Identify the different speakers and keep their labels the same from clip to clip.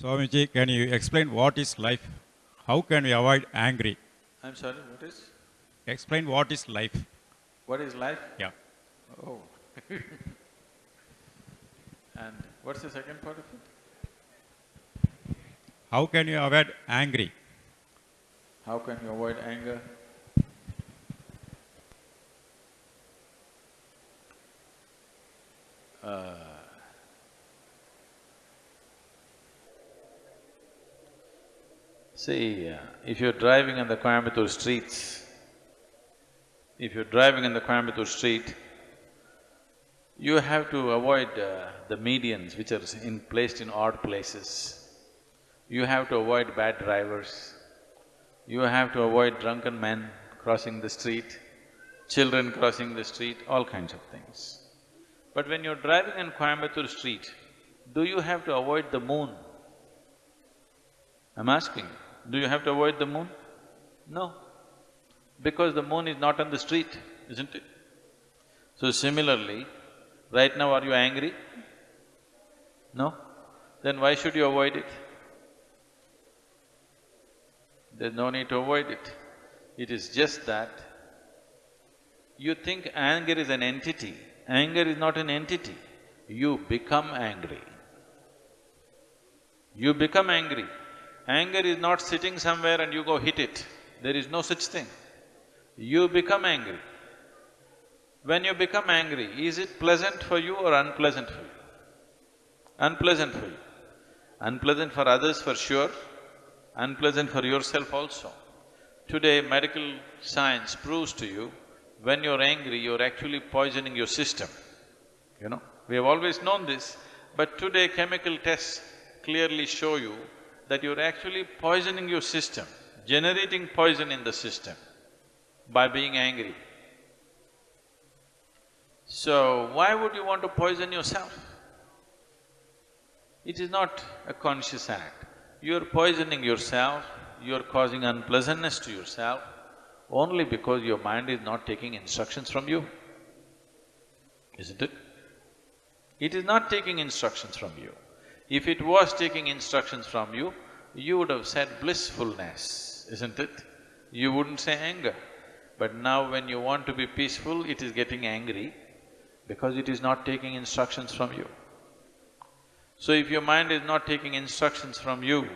Speaker 1: Swamiji, can you explain what is life? How can we avoid angry?
Speaker 2: I'm sorry, what is?
Speaker 1: Explain what is life.
Speaker 2: What is life?
Speaker 1: Yeah.
Speaker 2: Oh. and what's the second part of it?
Speaker 1: How can you avoid angry?
Speaker 2: How can you avoid anger? See, if you're driving on the Coimbatore streets, if you're driving in the Coimbatore street, you have to avoid uh, the medians which are in placed in odd places. You have to avoid bad drivers. You have to avoid drunken men crossing the street, children crossing the street, all kinds of things. But when you're driving in Coimbatore street, do you have to avoid the moon? I'm asking, do you have to avoid the moon? No, because the moon is not on the street, isn't it? So similarly, right now are you angry? No? Then why should you avoid it? There's no need to avoid it. It is just that you think anger is an entity. Anger is not an entity. You become angry. You become angry. Anger is not sitting somewhere and you go hit it. There is no such thing. You become angry. When you become angry, is it pleasant for you or unpleasant for you? Unpleasant for you. Unpleasant for others for sure, unpleasant for yourself also. Today, medical science proves to you, when you're angry, you're actually poisoning your system, you know. We have always known this, but today chemical tests clearly show you that you're actually poisoning your system, generating poison in the system by being angry. So, why would you want to poison yourself? It is not a conscious act. You're poisoning yourself, you're causing unpleasantness to yourself only because your mind is not taking instructions from you, isn't it? It is not taking instructions from you. If it was taking instructions from you, you would have said blissfulness, isn't it? You wouldn't say anger. But now when you want to be peaceful, it is getting angry because it is not taking instructions from you. So if your mind is not taking instructions from you,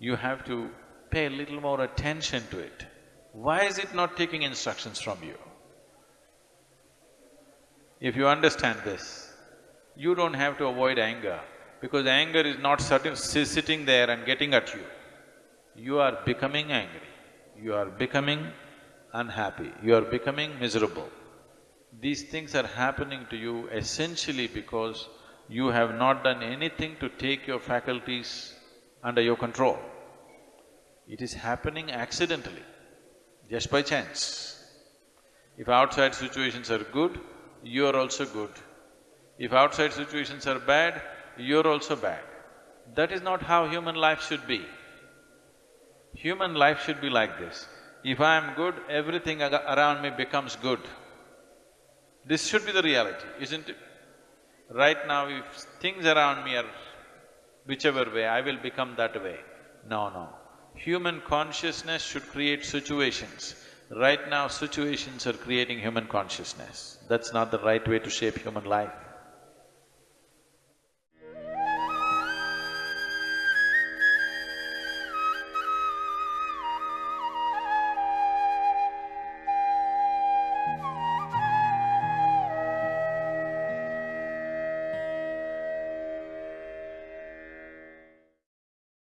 Speaker 2: you have to pay a little more attention to it. Why is it not taking instructions from you? If you understand this, you don't have to avoid anger because anger is not sitting, sitting there and getting at you. You are becoming angry, you are becoming unhappy, you are becoming miserable. These things are happening to you essentially because you have not done anything to take your faculties under your control. It is happening accidentally, just by chance. If outside situations are good, you are also good. If outside situations are bad, you're also bad. That is not how human life should be. Human life should be like this. If I am good, everything around me becomes good. This should be the reality, isn't it? Right now, if things around me are whichever way, I will become that way. No, no. Human consciousness should create situations. Right now, situations are creating human consciousness. That's not the right way to shape human life.